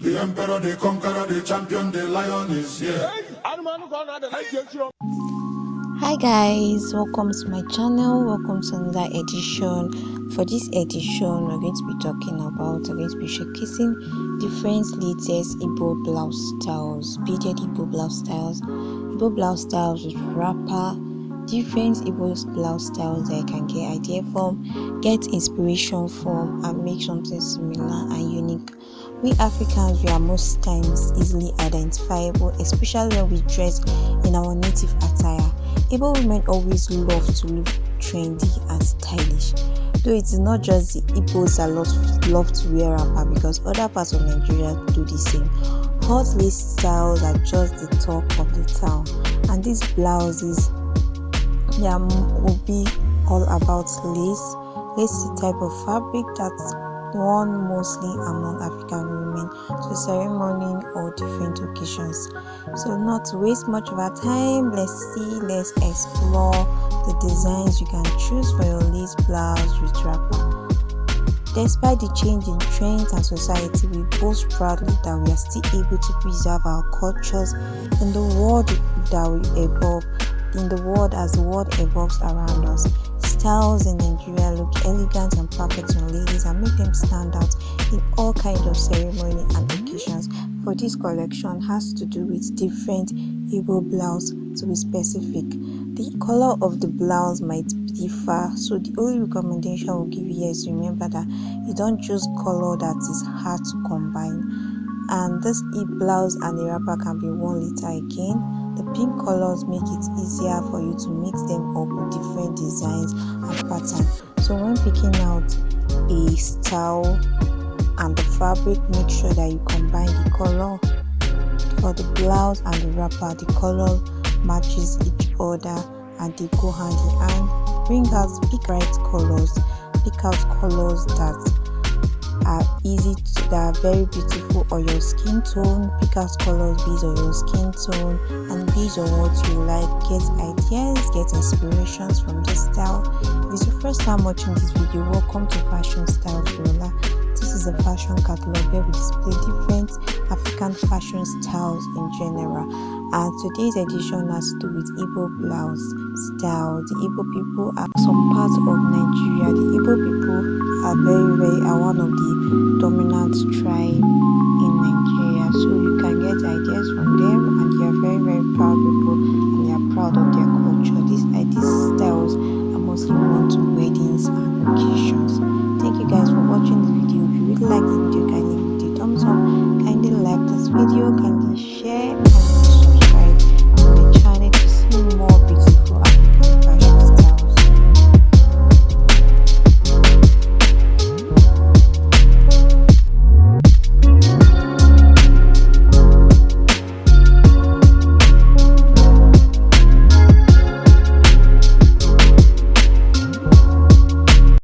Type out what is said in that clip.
The emperor, the conqueror, the champion, the lion is here. hi guys welcome to my channel welcome to another edition. For this edition we're going to be talking about we're going to be showcasing different latest Igbo blouse styles beaded Igbo blouse styles. Igbo blouse styles with wrapper different Igbo blouse styles that I can get idea from get inspiration from and make something similar and unique we Africans, we are most times easily identifiable, especially when we dress in our native attire. Igbo women always love to look trendy and stylish. Though it is not just the Igbos that love, love to wear wrapper because other parts of Nigeria do the same. Hot lace styles are just the talk of the town, and these blouses yeah, will be all about lace. Lace the type of fabric that's worn mostly among African women to ceremony or different occasions. So, not to waste much of our time, let's see, let's explore the designs you can choose for your lace blouse with wrapper. Despite the change in trends and society, we boast proudly that we are still able to preserve our cultures in the world that we evolve, in the world as the world evolves around us styles in Nigeria look elegant and perfect on ladies and make them stand out in all kinds of ceremony and occasions. For this collection has to do with different Igbo blouse to be specific. The color of the blouse might differ, so the only recommendation we'll give you is remember that you don't choose color that is hard to combine. And this e blouse and the wrapper can be worn later again the pink colors make it easier for you to mix them up with different designs and patterns. So when picking out a style and the fabric, make sure that you combine the color for the blouse and the wrapper. The color matches each other and they go hand in hand. Bring out pick bright colors, pick out colors that are easy to, that are very beautiful on your skin tone pick out colors based on your skin tone and based on what you like get ideas get inspirations from this style if it's your first time watching this video welcome to fashion style Viola this is a fashion catalog where we display different African fashion styles in general and today's edition has to do with Igbo blouse style. The Igbo people are some parts of Nigeria. The Igbo people very are one of the dominant tribe in Nigeria. So you can get ideas from them and they are very very proud people and they are proud of their culture. These uh, these styles are mostly worn to weddings and occasions. Thank you guys for watching this video. If you really like the video, kindly give it a thumbs up, kindly like this video, kindly share and